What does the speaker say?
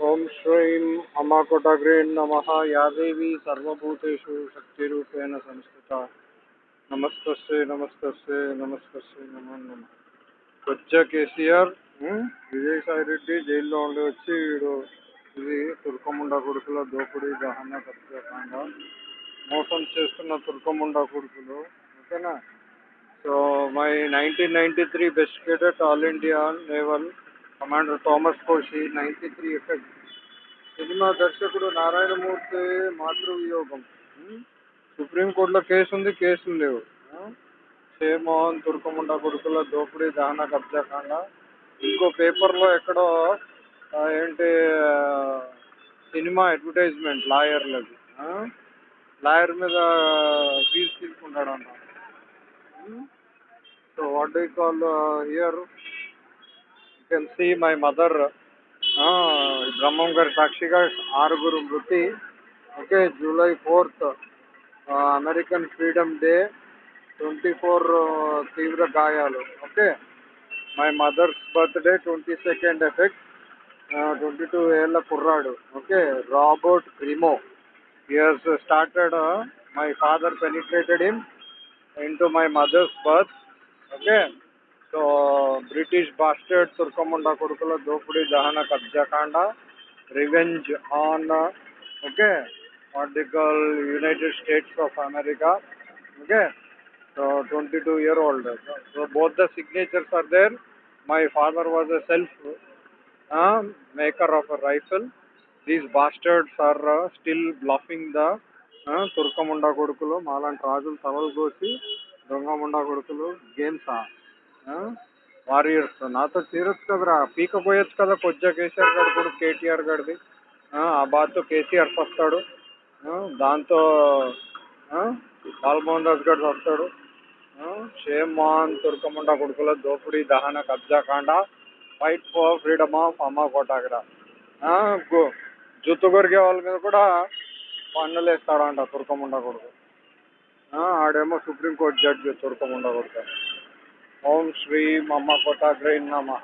ఓం శ్రీం అమ్మాకోటాగ్రే నమ. యాదేవి సర్వభూతేషు శక్తిరూపేణ సంస్థిత. నమస్తస్యే నమస్తస్యే నమస్తస్యే నమో నమ. కొచ్చ కేసీఆర్ విజయసాయి రెడ్డి జైల్లో ఉండి వచ్చి వీడు ఇది తుర్కముండ కొడుకుల దోపిడీ దహన ప్రత్యేకంగా మోసం చేస్తున్న తుర్కముండ కొడుకులు ఓకేనా? So my nineteen ninety three best cadet all India naval commander Thomas Koshy ninety three effect cinema దర్శకుడు నారాయణమూర్తి మాతృవియోగం. సుప్రీంకోర్టులో కేసు ఉంది కేసులు లేవు. ఆ? షేమోహన్ తుర్కముండ కొడుకుల దోపిడీ దహన కబ్జాకాండ ఇంకో పేపర్లో ఎక్కడో ఏంటి సినిమా అడ్వర్టైజ్మెంట్ లాయర్లది. లాయర్ మీద ఫీజు తీసుకుంటాడు అన్న so what do call here? Can see my mother Brahmam గారి సాక్షిగా ఆరుగురు మృతి. Okay July fourth American freedom day twenty four తీవ్ర గాయాలు. Okay my mother's birthday twenty second effect twenty two ఏళ్ళ కుర్రాడు. Okay Robert Crimo years started my father penetrated him in to my mother's birth okay British bastard Turkamunda Kurukula Dopudi Dahana Kabjakanda. Revenge on uh, okay what they call United States of America. Okay. So 22 year old. So both the signatures are there. My father was a self uh, maker of a rifle. These bastards are uh, still bluffing the ఆ, తుర్కముండా కొడుకులు మాలాంటి రాజులు తలలు కోసి దొంగముండా కొడుకులు గేమ్సా warriors నాతో తీరొచ్చు కదరా. పీకపోయొచ్చు కదా కొద్దిగా కేసీఆర్ గారు కూడా కేటీఆర్ గారిది. ఆ బాధతో కేసీఆర్ వస్తాడు. దాంతో లాల్మోహన్ బాలమోహన్ రాజు గారు వస్తాడు. షేమాన్ తుర్కముండ కొడుకుల దోపిడీ దహన కబ్జా కాండ ఫైట్ ఫర్ ఫ్రీడమ్ ఆఫ్ అమ్మ కోటాగ్రా. జుత్తు కొరికే వాళ్ళ మీద కూడా పన్నులు వేస్తాడంట తుర్కముండ కొడుకు. ఆడేమో సుప్రీంకోర్టు జడ్జి తుర్కముండ కొడుకు. ఓం శ్రీ మమ్మ కోటాగ్రై నమః